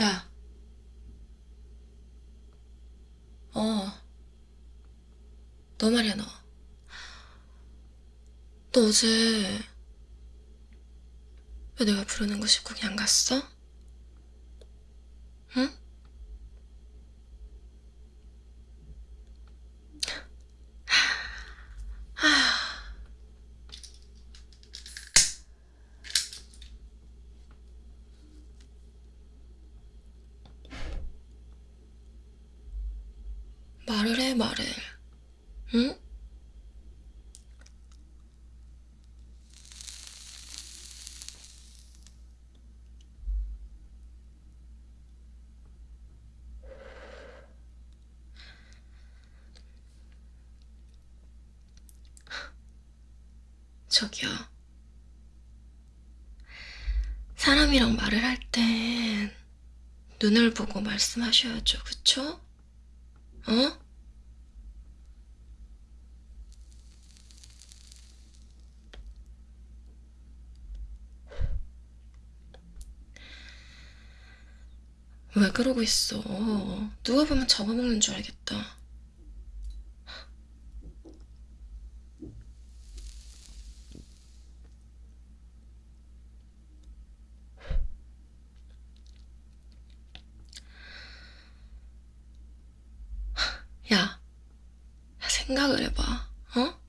야. 어. 너 말이야, 너. 너 어제 왜 내가 부르는 거 씻고 그냥 갔어? 응? 말을 해, 말을. 응? 저기요. 사람이랑 말을 할 땐 눈을 보고 말씀하셔야죠, 그쵸? 어? 왜 그러고 있어? 누가 보면 잡아먹는 줄 알겠다. 야, 생각을 해봐, 어?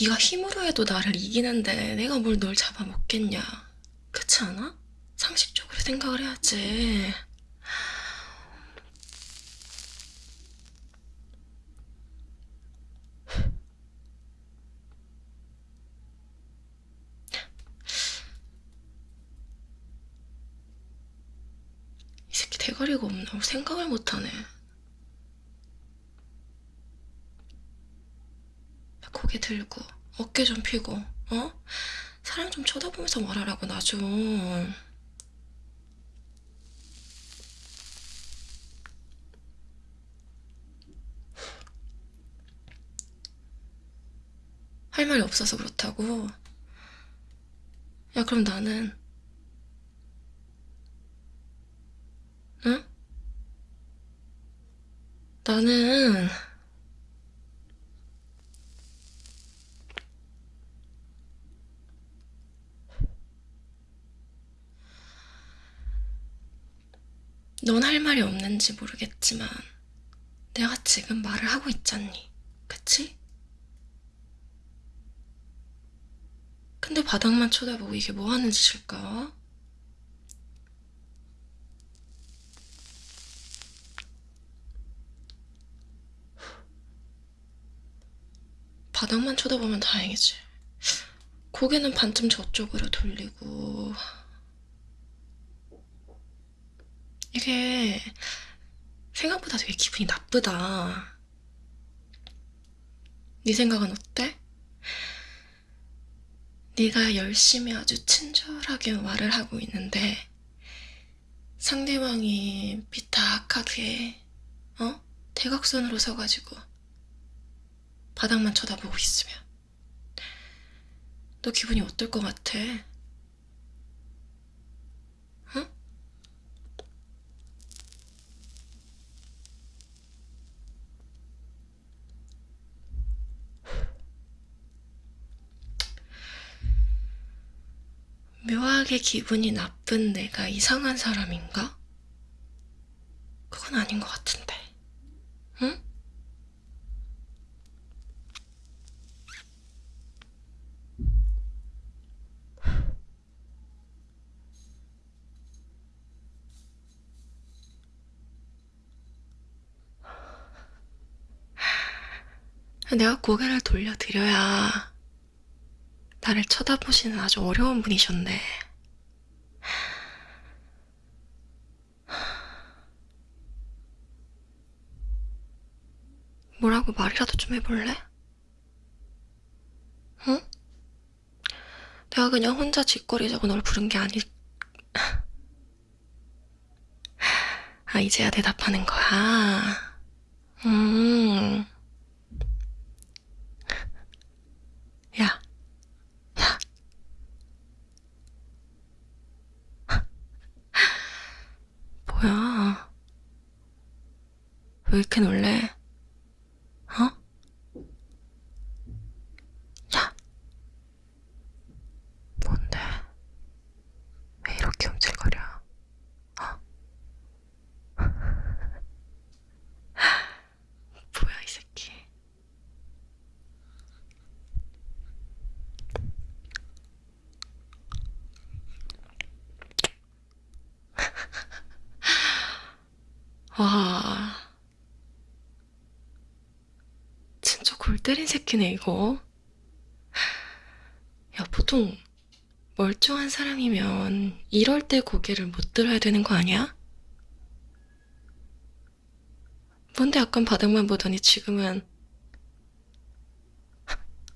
네가 힘으로 해도 나를 이기는데 내가 뭘 널 잡아먹겠냐? 그렇지 않아? 상식적으로 생각을 해야지. 이 새끼 대가리가 없나? 생각을 못하네. 고개 들고 어깨 좀 펴고 어? 사람 좀 쳐다보면서 말하라고 나 좀. 할 말이 없어서 그렇다고? 야, 그럼 나는, 응? 나는, 넌 할 말이 없는지 모르겠지만, 내가 지금 말을 하고 있잖니. 그치? 근데 바닥만 쳐다보고 이게 뭐 하는 짓일까? 바닥만 쳐다보면 다행이지. 고개는 반쯤 저쪽으로 돌리고. 이게 생각보다 되게 기분이 나쁘다. 네 생각은 어때? 네가 열심히 아주 친절하게 말을 하고 있는데 상대방이 비탁하게 어? 대각선으로 서가지고 바닥만 쳐다보고 있으면 너 기분이 어떨 것 같아? 응? 묘하게 기분이 나쁜 내가 이상한 사람인가? 그건 아닌 것 같은데. 응? 내가 고개를 돌려드려야 나를 쳐다보시는 아주 어려운 분이셨네. 뭐라고 말이라도 좀 해볼래? 응? 내가 그냥 혼자 짓거리자고 널 부른 게 아니... 아, 이제야 대답하는 거야. 음. 왜 이렇게 놀래? 어? 야! 뭔데? 왜 이렇게 움찔거려? 어? 뭐야, 이 새끼. 와. 때린 새끼네, 이거. 야, 보통 멀쩡한 사람이면 이럴 때 고개를 못 들어야 되는 거 아니야? 뭔데 약간 바닥만 보더니 지금은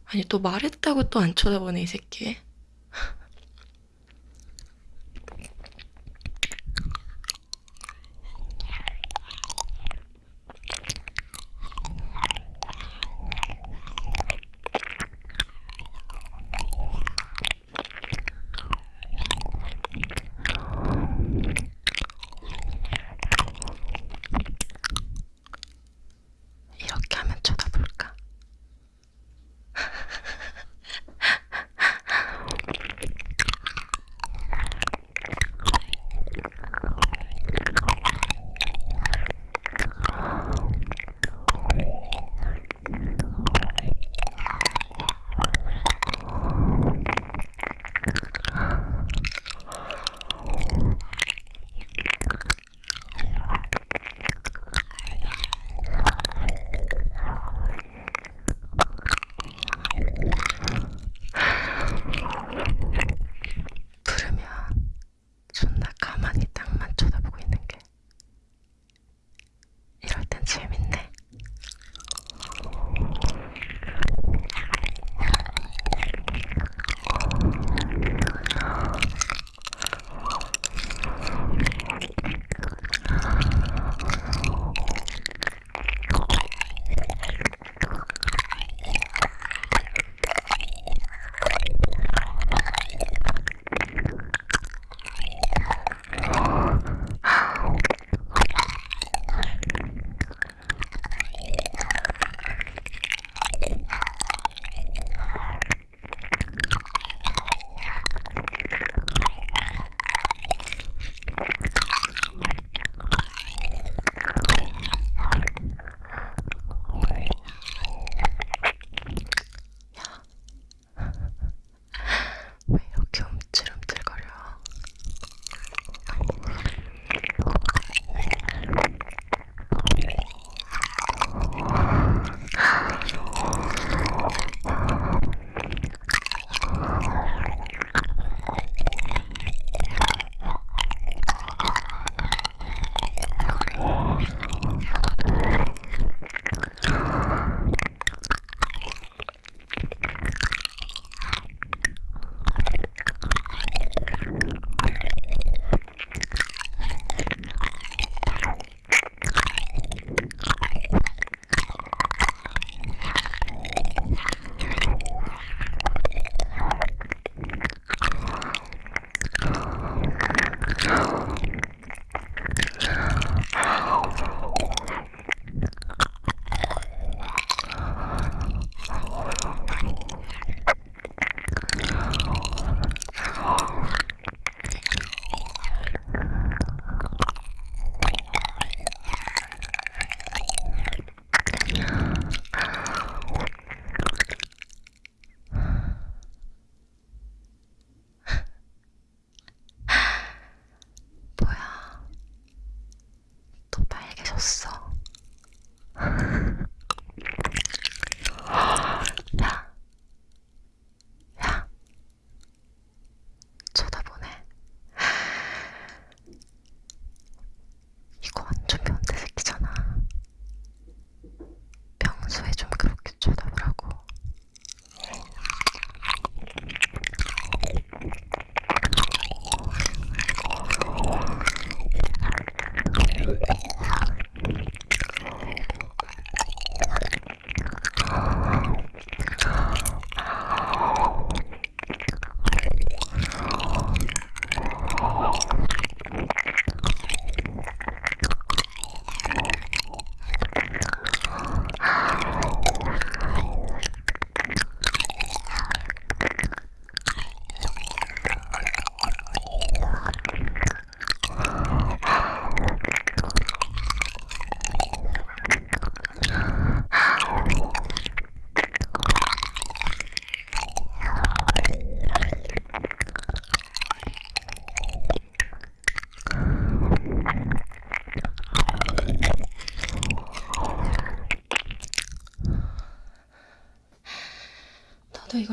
아니 또 말했다고 또 안 쳐다보네 이 새끼 없어.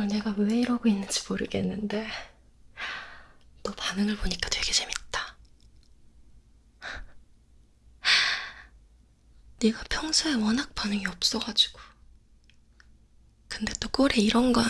내가 왜 이러고 있는지 모르겠는데 너 반응을 보니까 되게 재밌다. 네가 평소에 워낙 반응이 없어가지고 근데 또 꼴에 이런 건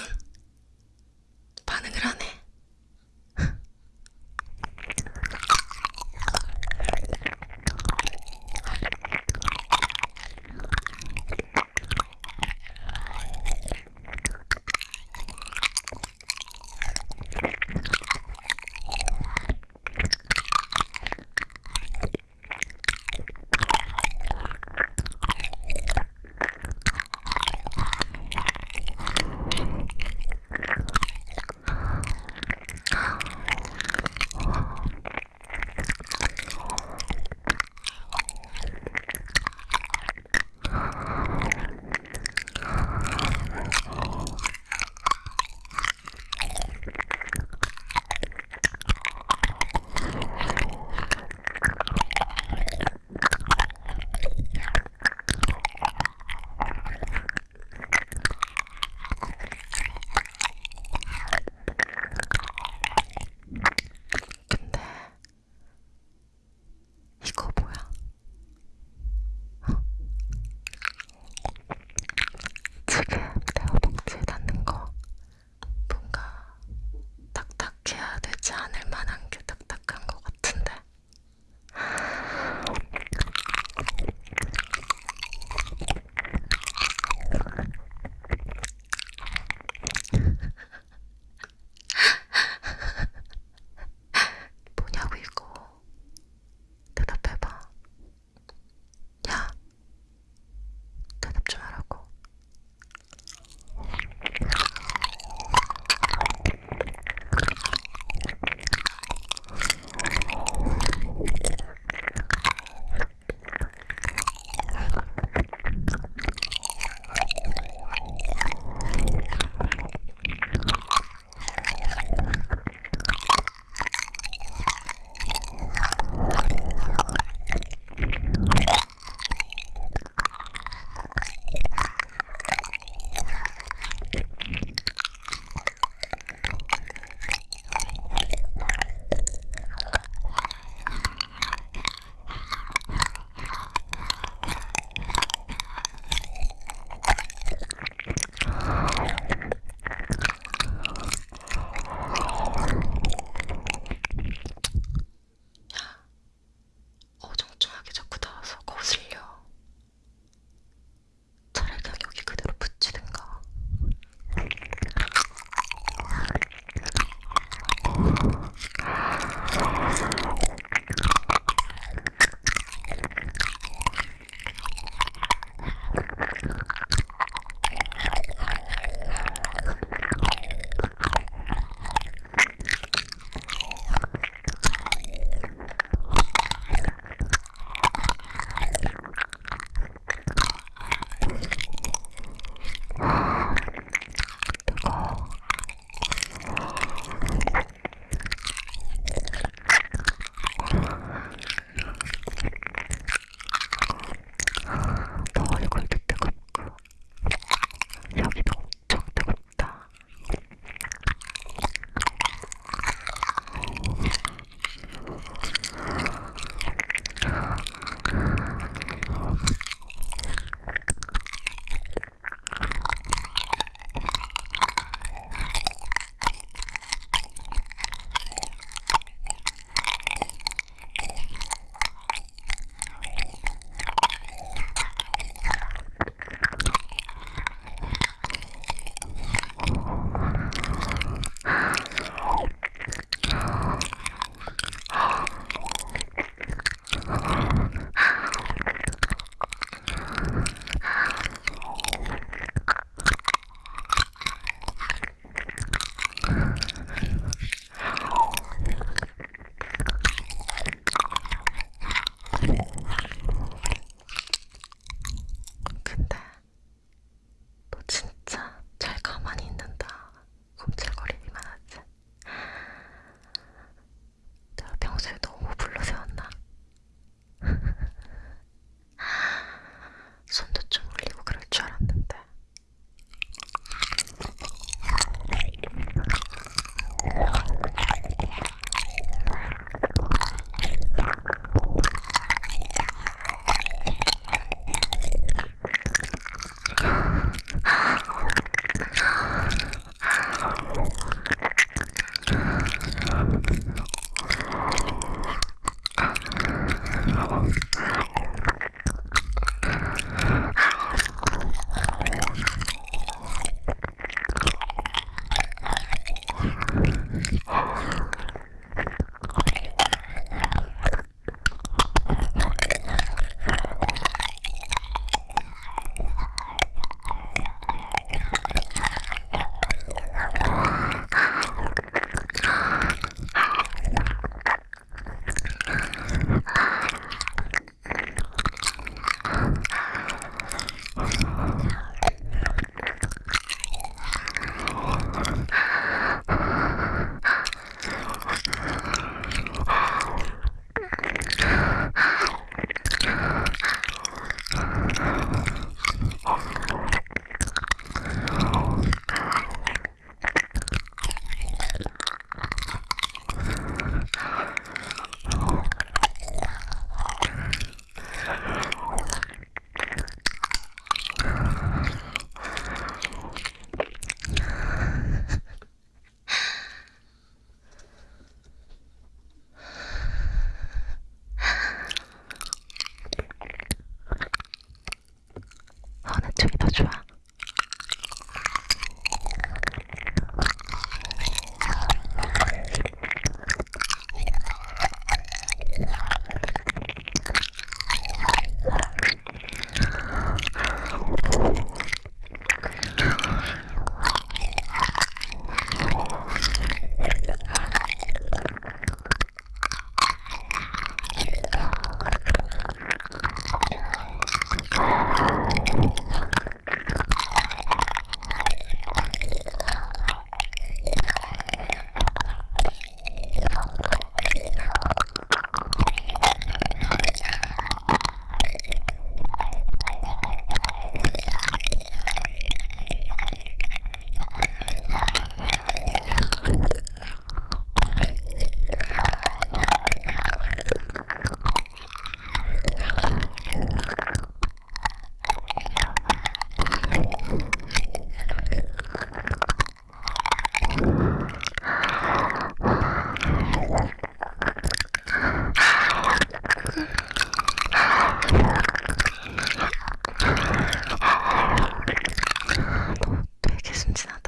and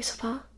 여기서 봐.